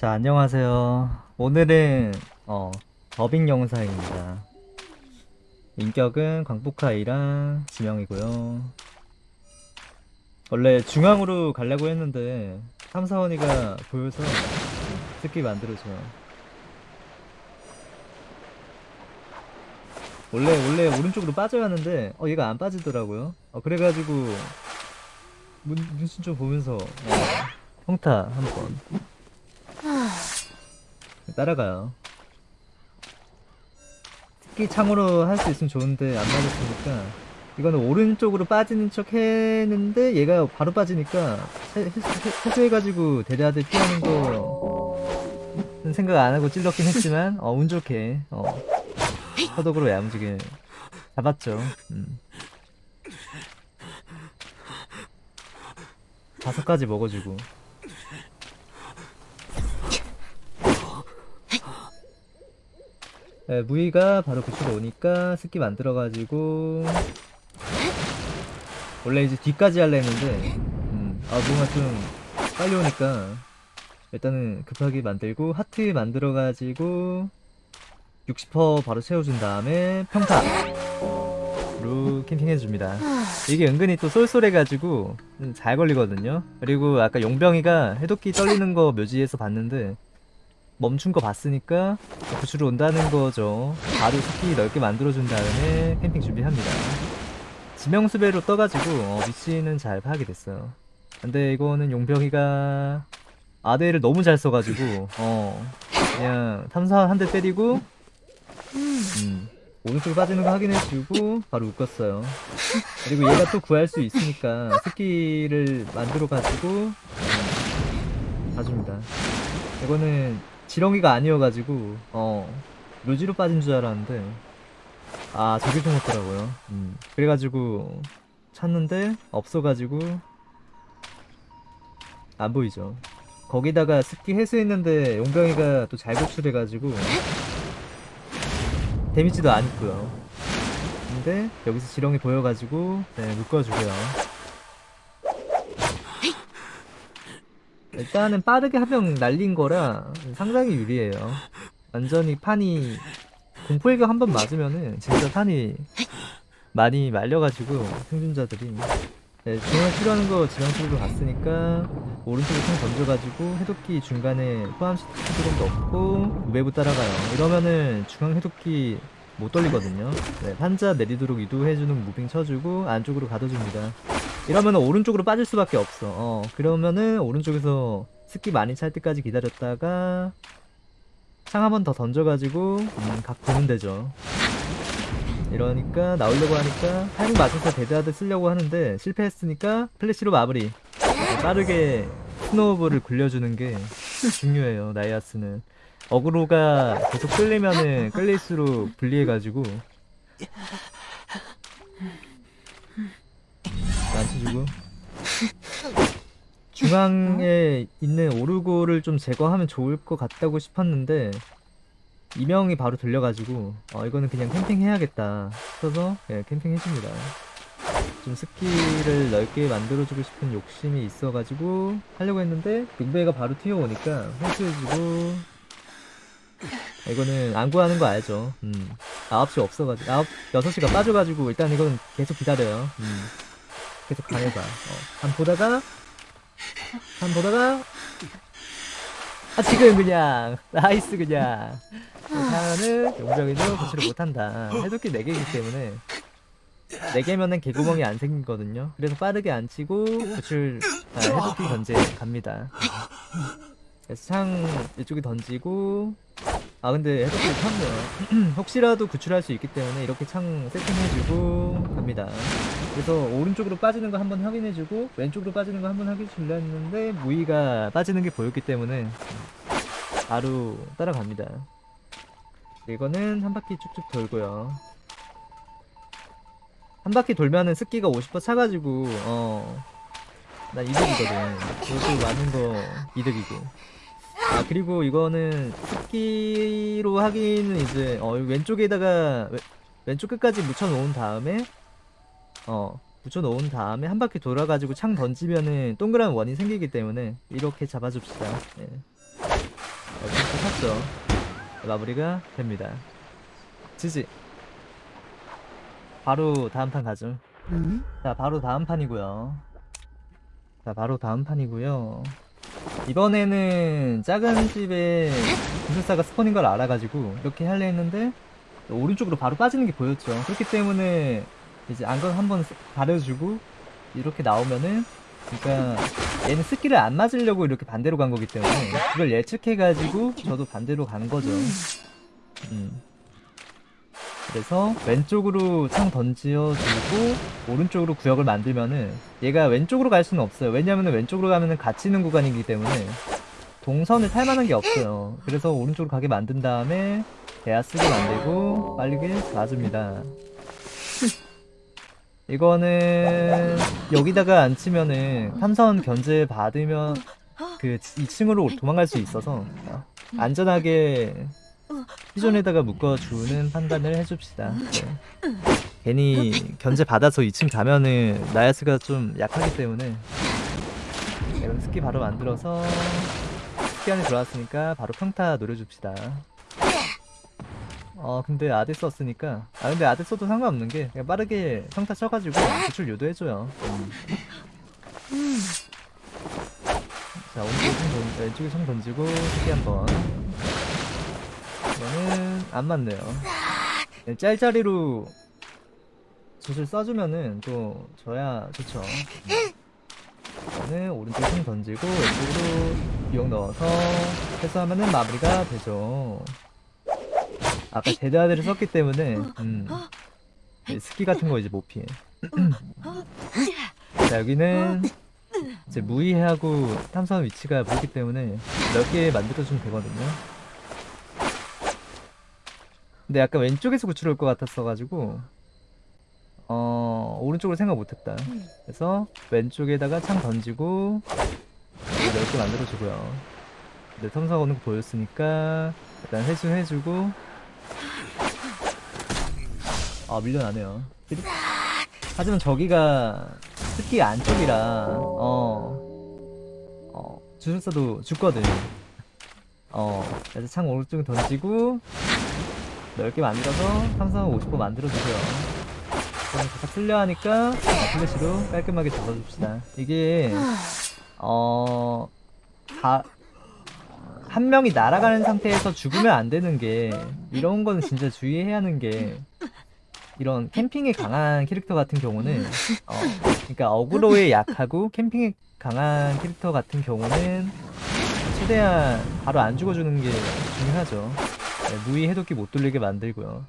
자, 안녕하세요. 오늘은 어, 더빙 영상입니다. 인격은 광폭카이랑 지명이고요. 원래 중앙으로 가려고 했는데 삼사원이가 보여서 특기 만들어줘. 원래 원래 오른쪽으로 빠져야 하는데 어 얘가 안 빠지더라고요. 어 그래가지고 문, 문신 좀 보면서 어, 평타 한번 따라가요. 특히 창으로 할 수 있으면 좋은데 안 맞았으니까 이거는 오른쪽으로 빠지는 척 했는데 얘가 바로 빠지니까 해소해가지고 대대하듯 피하는 거 생각 안 하고 찔렀긴 했지만 어, 운 좋게 어, 서독으로 야무지게 잡았죠. 음. 다섯 가지 먹어주고 네, 무이가 바로 그쪽으로 오니까 스키 만들어가지고 원래 이제 뒤까지 할려 했는데 음, 아 뭔가 좀 빨리 오니까 일단은 급하게 만들고 하트 만들어가지고 60% 바로 채워준 다음에 평타로 캠핑해줍니다. 이게 은근히 또 쏠쏠해가지고 음, 잘 걸리거든요. 그리고 아까 용병이가 해독기 떨리는 거 묘지에서 봤는데 멈춘 거 봤으니까 구출을 온다는 거죠. 바로 스키 넓게 만들어준 다음에 캠핑 준비합니다. 지명수배로 떠가지고 어, 위치는 잘 파악이 됐어요. 근데 이거는 용병이가 아대를 너무 잘 써가지고 어 그냥 탐사 한 대 때리고 음, 오른쪽 빠지는 거 확인해주고 바로 묶었어요. 그리고 얘가 또 구할 수 있으니까 스키를 만들어가지고 음, 봐줍니다. 이거는 지렁이가 아니어가지고 어 묘지로 빠진 줄 알았는데 아 저기 좀 없더라고요. 음. 그래가지고 찾는데 없어가지고 안 보이죠. 거기다가 습기 해소했는데 용병이가 또 잘 구출해가지고 데미지도 안 있고요. 근데 여기서 지렁이 보여가지고 네 묶어주고요 일단은 빠르게 한명 날린 거라 상당히 유리해요. 완전히 판이 공포일격 한 번 맞으면은 진짜 판이 많이 말려가지고 생존자들이 네, 중앙 필요하는 거 지명쪽으로 갔으니까 오른쪽에 총 던져가지고 해독기 중간에 포함시키도록 넣고 외부 따라가요. 이러면은 중앙 해독기 못 돌리거든요. 네, 판자 내리도록 유도해주는 무빙 쳐주고 안쪽으로 가둬줍니다. 이러면 오른쪽으로 빠질 수밖에 없어. 어, 그러면은 오른쪽에서 스키 많이 찰 때까지 기다렸다가 창 한 번 더 던져가지고 음, 각 보면 되죠. 이러니까 나오려고 하니까 타이밍 맞춰서 데드하드 쓰려고 하는데 실패했으니까 플래시로 마무리. 네, 빠르게 snowball을 굴려주는 게 중요해요. 나이아스는 어그로가 계속 끌리면은 끌릴수록 불리해가지고. 만져주고. 중앙에 있는 오르골을 좀 제거하면 좋을 것 같다고 싶었는데 이명이 바로 들려가지고 어 이거는 그냥 캠핑 해야겠다. 싶어서 예, 캠핑 해줍니다. 좀 스키를 넓게 만들어주고 싶은 욕심이 있어가지고 하려고 했는데 늑배가 바로 튀어오니까 회수해주고 이거는 안 구하는 거 알죠 음 9시 없어가지고 9, 6시가 빠져가지고 일단 이거는 계속 기다려요 음. 계속 가해봐. 어, 한 보다가 한 보다가 아 지금 그냥 나이스 그냥 하면은 용병이도 구출을 못한다. 해독기 4개이기 때문에 4개면은 개구멍이 안 생기거든요. 그래서 빠르게 안 치고 구출 아, 해독기 견제 갑니다. 그래서 창 이쪽에 던지고 아 근데 해독기 탔네요. 혹시라도 구출할 수 있기 때문에 이렇게 창 세팅해주고 갑니다. 그래서 오른쪽으로 빠지는 거 한번 확인해주고 왼쪽으로 빠지는 거 한번 확인해주려 했는데 무희가 빠지는 게 보였기 때문에 바로 따라갑니다. 이거는 한 바퀴 쭉쭉 돌고요. 한 바퀴 돌면은 습기가 50% 차가지고 어난 이득이거든. 그것도 많은 거 이득이고. 아 그리고 이거는 습기로 하기는 이제 어 왼쪽에다가 왼- 왼쪽 끝까지 묻혀 놓은 다음에 어 붙여 놓은 다음에 한 바퀴 돌아가지고 창 던지면은 동그란 원이 생기기 때문에 이렇게 잡아줍시다 예. 이렇게 샀죠. 마무리가 됩니다. 지지. 바로 다음 판 가죠. 자, 바로 다음 판이고요. 자, 바로 다음 판이고요. 이번에는 작은 집에 기술사가 스폰인 걸 알아가지고 이렇게 하려 했는데 오른쪽으로 바로 빠지는 게 보였죠. 그렇기 때문에 이제 안건 한번 가려주고 이렇게 나오면은 그러니까 얘는 스킬을 안 맞으려고 이렇게 반대로 간 거기 때문에 그걸 예측해가지고 저도 반대로 간 거죠. 음. 그래서 왼쪽으로 창 던지어주고 오른쪽으로 구역을 만들면은 얘가 왼쪽으로 갈 수는 없어요. 왜냐면은 왼쪽으로 가면은 갇히는 구간이기 때문에 동선을 탈 만한 게 없어요. 그래서 오른쪽으로 가게 만든 다음에 대야 쓰게 만들고 빠르게 놔줍니다. 이거는 여기다가 안 치면은 탐선 견제 받으면 그 2층으로 도망갈 수 있어서 안전하게 피존에다가 묶어주는 판단을 해줍시다. 네. 괜히 견제 받아서 2층 가면은 나야스가 좀 약하기 때문에 이런 스키 바로 만들어서 스키 안에 들어왔으니까 바로 평타 노려줍시다. 어 근데 아데 썼으니까 아 근데 아데 써도 상관없는 게 빠르게 평타 쳐가지고 구출 유도해줘요. 음. 자 오른쪽에 총 던, 왼쪽에 총 던지고 스키 한번 이거는 안 맞네요. 네, 짤짤이로 붓을 써주면은 또 줘야 좋죠. 이거는 오른쪽에 총 던지고 왼쪽으로 유혹 넣어서 회수하면은 마무리가 되죠. 아까 데드아드를 썼기 때문에 음, 네, 스킬 같은 거 이제 못 피해. 자 여기는 이제 무희하고 탐사하는 위치가 보이기 때문에 넓게 만들어주면 되거든요. 근데 약간 왼쪽에서 구출 올 것 같았어가지고 어 오른쪽으로 생각 못했다. 그래서 왼쪽에다가 창 던지고 넓게 만들어주고요. 근데 탐사 오는 거 보였으니까 일단 회수해주고 아 밀려나네요. 하지만 저기가 특히 안쪽이라 어, 어 주술사도 죽거든. 어 그래서 창 오른쪽에 던지고 넓게 만들어서 삼성 50% 만들어주세요. 그럼 살짝 틀려 하니까 플래시로 깔끔하게 잡아줍시다. 이게 어 다, 한 명이 날아가는 상태에서 죽으면 안 되는 게 이런 거는 진짜 주의해야 하는 게 이런 캠핑에 강한 캐릭터 같은 경우는 어 그러니까 어그로에 약하고 캠핑에 강한 캐릭터 같은 경우는 최대한 바로 안 죽어주는 게 중요하죠. 네, 무의 해독기 못 돌리게 만들고요.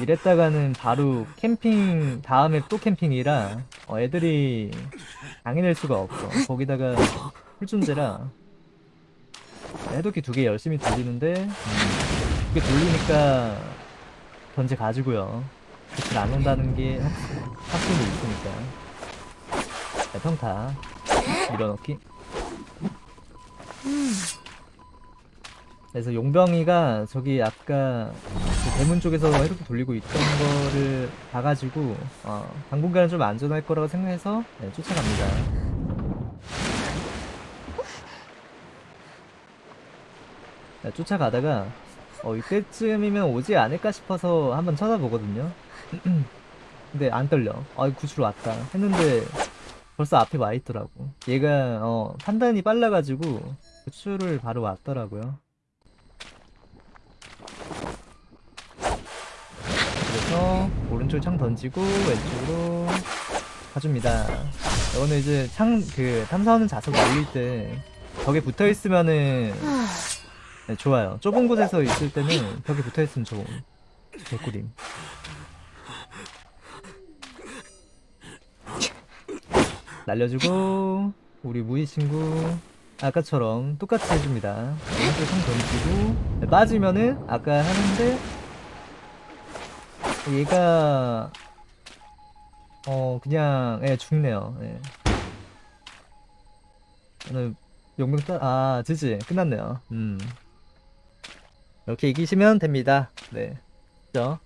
이랬다가는 바로 캠핑 다음에 또 캠핑이라 어, 애들이 당해낼 수가 없어. 거기다가 풀존재라 해독기 두 개 열심히 돌리는데 음, 두개 돌리니까 던지 가지고요. 그치 안 온다는 게 확- 확신도 있으니까. 자, 평타 밀어넣기. 그래서 용병이가 저기 아까 그 대문 쪽에서 해독기 돌리고 있던 거를 봐가지고 어, 당분간은 좀 안전할 거라고 생각해서 네, 쫓아갑니다. 네, 쫓아가다가 어, 이때쯤이면 오지 않을까 싶어서 한번 쳐다보거든요. 근데 안 떨려. 아, 구출 왔다. 했는데 벌써 앞에 와 있더라고. 얘가 어, 판단이 빨라가지고 구출을 바로 왔더라고요. 그래서 오른쪽 창 던지고 왼쪽으로 가줍니다. 이거는 이제 창 그 탐사하는 자석 날릴 때 벽에 붙어 있으면은 네, 좋아요. 좁은 곳에서 있을 때는 벽에 붙어 있으면 좋은 개꿀임. 날려주고 우리 무희 친구 아까처럼 똑같이 해줍니다. 오른쪽 상 던지고 네, 빠지면은 아까 하는데 얘가 어 그냥 예 죽네요. 예. 오늘 용병 따아 지지 끝났네요. 음 이렇게 이기시면 됩니다. 네. 그죠?